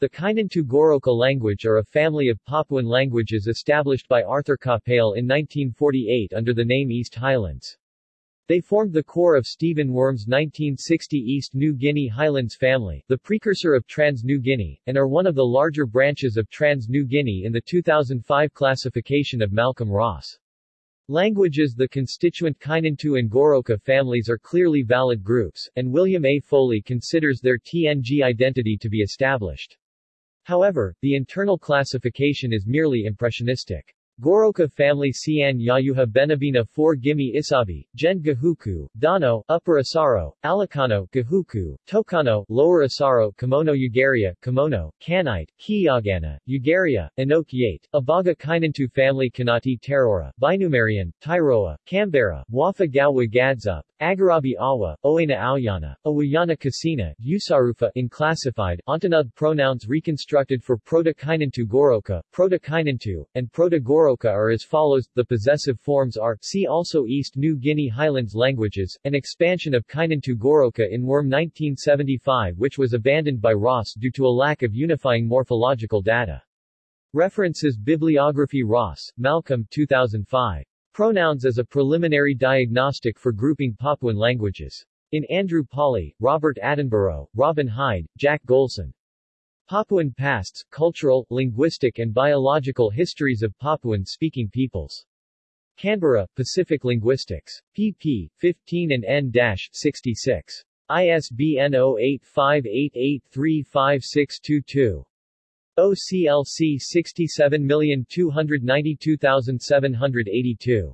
The Kainantu Goroka language are a family of Papuan languages established by Arthur Capell in 1948 under the name East Highlands. They formed the core of Stephen Wurm's 1960 East New Guinea Highlands family, the precursor of Trans-New Guinea, and are one of the larger branches of Trans-New Guinea in the 2005 classification of Malcolm Ross. Languages The constituent Kainantu and Goroka families are clearly valid groups, and William A. Foley considers their TNG identity to be established. However, the internal classification is merely impressionistic. Goroka family Siane Yayuha Benabena 4 Gimi Isabi, Gen Gahuku, Dano, Upper Asaro, Alekano, Gahuku, Tokano, Lower Asaro, Kamano Yagaria, Kamano, Kanite, Keyagana, Yagaria, Inok Yate, Abaga Kainantu family Kanati Tairora, Binumarien, Tairora, Kambaira, Waffa Gawa Gadsup, Agarabi Awa, Oena Auyana, Awayana Kosena, Usarufa in classified, Ontanud pronouns reconstructed for Proto-Kainantu Goroka, Proto-Kainantu, and Proto-Goroka are as follows, the possessive forms are, see also East New Guinea Highlands languages, an expansion of Kainantu Goroka in Wurm 1975 which was abandoned by Ross due to a lack of unifying morphological data. References Bibliography Ross, Malcolm 2005. Pronouns as a preliminary diagnostic for grouping Papuan languages. In Andrew Pawley, Robert Attenborough, Robin Hyde, Jack Golson. Papuan Pasts, Cultural, Linguistic and Biological Histories of Papuan-Speaking Peoples. Canberra, Pacific Linguistics. pp. 15 and n-66. ISBN 0858835622. OCLC 67292782